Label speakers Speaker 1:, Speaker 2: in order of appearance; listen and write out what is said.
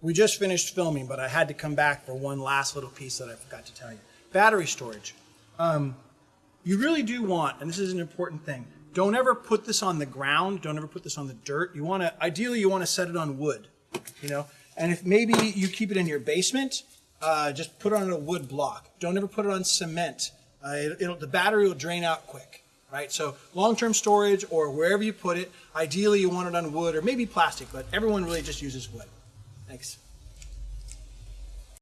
Speaker 1: we just finished filming, but I had to come back for one last little piece that I forgot to tell you. Battery storage. Um, you really do want, and this is an important thing, don't ever put this on the ground. Don't ever put this on the dirt. You want to, ideally, you want to set it on wood, you know. And if maybe you keep it in your basement, uh, just put it on a wood block. Don't ever put it on cement. Uh, it, the battery will drain out quick, right? So long-term storage or wherever you put it, ideally you want it on wood or maybe plastic, but everyone really just uses wood. Thanks.